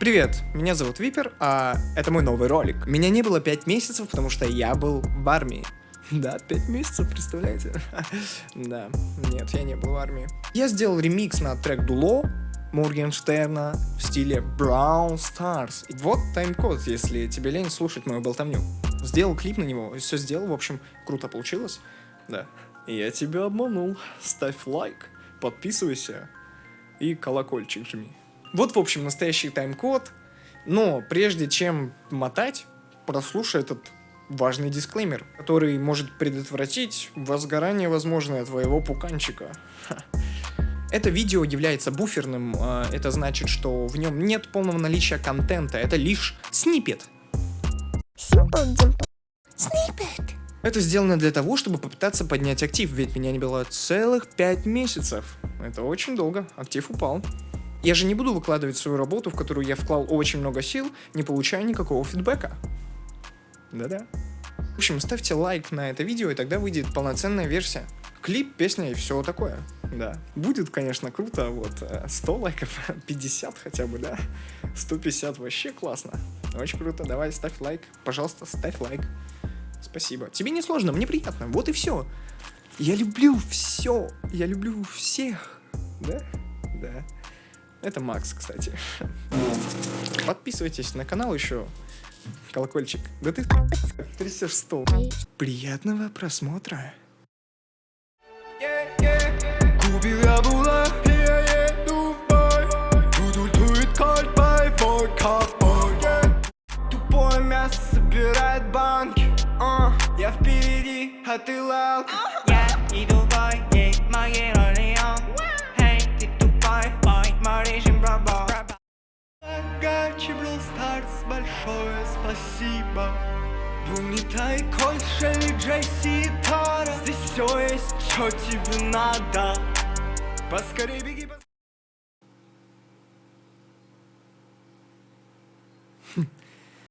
Привет, меня зовут Випер, а это мой новый ролик. Меня не было 5 месяцев, потому что я был в армии. Да, 5 месяцев, представляете? Да, нет, я не был в армии. Я сделал ремикс на трек Дуло, Моргенштерна в стиле Brown Stars. Вот тайм-код, если тебе лень слушать мою болтовню. Сделал клип на него, все сделал, в общем, круто получилось. Да. Я тебя обманул. Ставь лайк, подписывайся и колокольчик жми. Вот, в общем, настоящий тайм-код. Но прежде чем мотать, прослушай этот важный дисклеймер, который может предотвратить возгорание возможное твоего пуканчика. Это видео является буферным, а, это значит, что в нем нет полного наличия контента, это лишь снипет. Снипет. Это сделано для того, чтобы попытаться поднять актив, ведь меня не было целых 5 месяцев. Это очень долго, актив упал. Я же не буду выкладывать свою работу, в которую я вклал очень много сил, не получая никакого фидбэка. Да-да. В общем, ставьте лайк на это видео, и тогда выйдет полноценная версия. Клип, песня и все такое. Да. Будет, конечно, круто. Вот 100 э, лайков, 50 хотя бы, да. 150 вообще классно. Очень круто. Давай, ставь лайк. Пожалуйста, ставь лайк. Спасибо. Тебе не сложно, мне приятно. Вот и все. Я люблю все. Я люблю всех. Да? Да. Это Макс, кстати. Подписывайтесь на канал еще. Колокольчик. Да ты трясешь стол. Приятного просмотра. Купил я була, я еду в бой. Тут кольт, бойфой, ковбой. Тупое мясо собирает банки. Uh, я впереди, а ты лалка. Я иду в бой, ей моей роли Stars, большое спасибо. Бумитай, Кольт, Шелли, Джесси и Тара Здесь все есть, что тебе надо Поскорей беги, поскорей